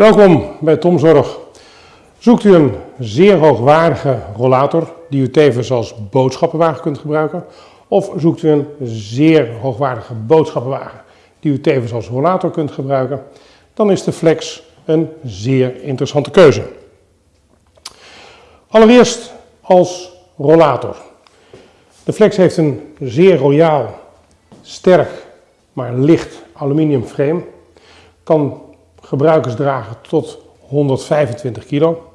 Welkom bij Tomzorg. Zoekt u een zeer hoogwaardige rollator die u tevens als boodschappenwagen kunt gebruiken? Of zoekt u een zeer hoogwaardige boodschappenwagen die u tevens als rollator kunt gebruiken? Dan is de Flex een zeer interessante keuze. Allereerst als rollator. De Flex heeft een zeer royaal, sterk, maar licht aluminium frame. Kan gebruikers dragen tot 125 kilo.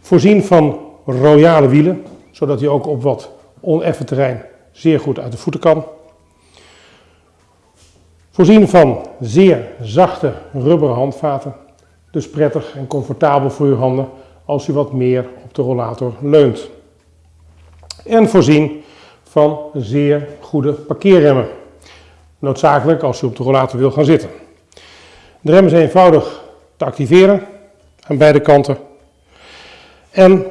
Voorzien van royale wielen, zodat hij ook op wat oneffen terrein zeer goed uit de voeten kan. Voorzien van zeer zachte rubberen handvaten, dus prettig en comfortabel voor uw handen als u wat meer op de rollator leunt. En voorzien van zeer goede parkeerremmen, noodzakelijk als u op de rollator wil gaan zitten. De rem is eenvoudig te activeren aan beide kanten. En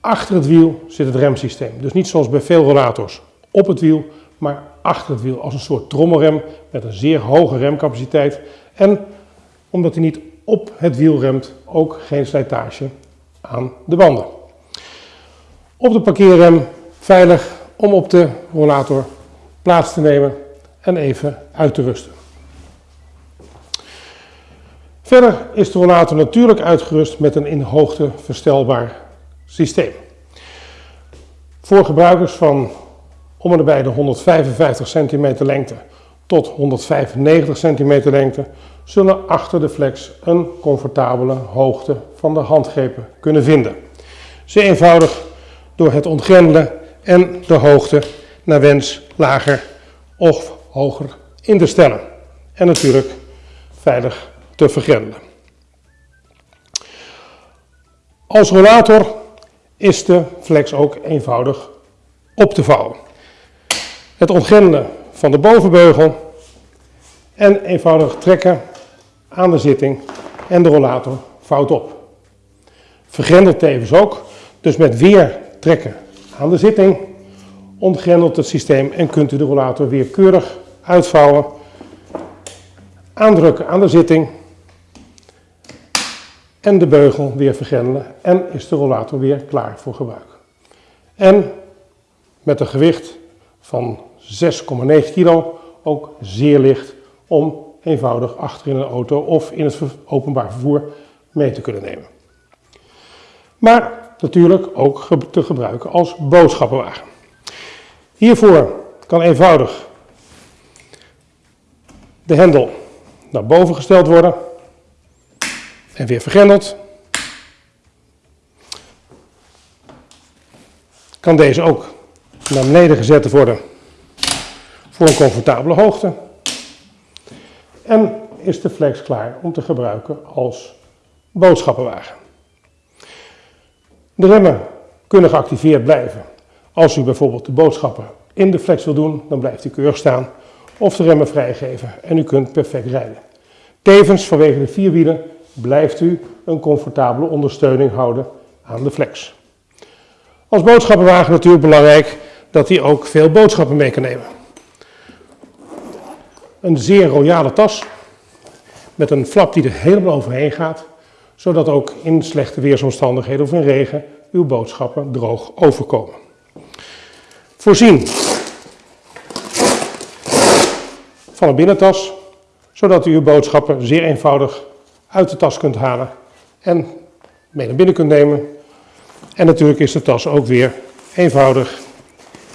achter het wiel zit het remsysteem. Dus niet zoals bij veel rollators op het wiel, maar achter het wiel als een soort trommelrem met een zeer hoge remcapaciteit. En omdat hij niet op het wiel remt, ook geen slijtage aan de banden. Op de parkeerrem veilig om op de rollator plaats te nemen en even uit te rusten. Verder is de rollator natuurlijk uitgerust met een in hoogte verstelbaar systeem. Voor gebruikers van om en bij de 155 cm lengte tot 195 cm lengte zullen achter de flex een comfortabele hoogte van de handgrepen kunnen vinden. Zeer eenvoudig door het ontgrendelen en de hoogte naar wens lager of hoger in te stellen. En natuurlijk veilig te vergrendelen. Als rollator is de flex ook eenvoudig op te vouwen. Het ontgrendelen van de bovenbeugel en eenvoudig trekken aan de zitting en de rollator vouwt op. Vergrendelt tevens ook, dus met weer trekken aan de zitting ontgrendelt het systeem en kunt u de rollator weer keurig uitvouwen, aandrukken aan de zitting en de beugel weer vergrendelen en is de rollator weer klaar voor gebruik. En met een gewicht van 6,9 kilo ook zeer licht om eenvoudig achter in een auto of in het openbaar vervoer mee te kunnen nemen. Maar natuurlijk ook te gebruiken als boodschappenwagen. Hiervoor kan eenvoudig de hendel naar boven gesteld worden en weer vergrendeld. Kan deze ook naar beneden gezet worden voor een comfortabele hoogte. En is de flex klaar om te gebruiken als boodschappenwagen. De remmen kunnen geactiveerd blijven. Als u bijvoorbeeld de boodschappen in de flex wil doen, dan blijft u keurig staan. Of de remmen vrijgeven en u kunt perfect rijden. Tevens vanwege de vier wielen blijft u een comfortabele ondersteuning houden aan de flex. Als boodschappenwagen natuurlijk belangrijk dat hij ook veel boodschappen mee kan nemen. Een zeer royale tas met een flap die er helemaal overheen gaat, zodat ook in slechte weersomstandigheden of in regen uw boodschappen droog overkomen. Voorzien van een binnentas, zodat u uw boodschappen zeer eenvoudig uit de tas kunt halen en mee naar binnen kunt nemen. En natuurlijk is de tas ook weer eenvoudig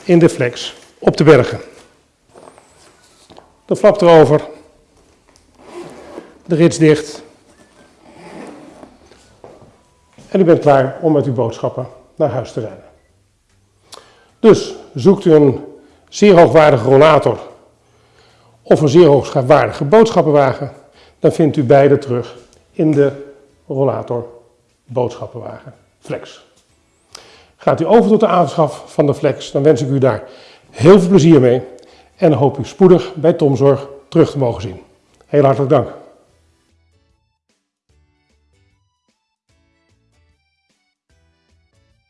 in de flex op te bergen. De flap erover, de rits dicht en u bent klaar om met uw boodschappen naar huis te rijden. Dus zoekt u een zeer hoogwaardige rollator of een zeer hoogwaardige boodschappenwagen, dan vindt u beide terug in de rollator boodschappenwagen Flex. Gaat u over tot de aanschaf van de Flex, dan wens ik u daar heel veel plezier mee en hoop u spoedig bij Tomzorg terug te mogen zien. Heel hartelijk dank.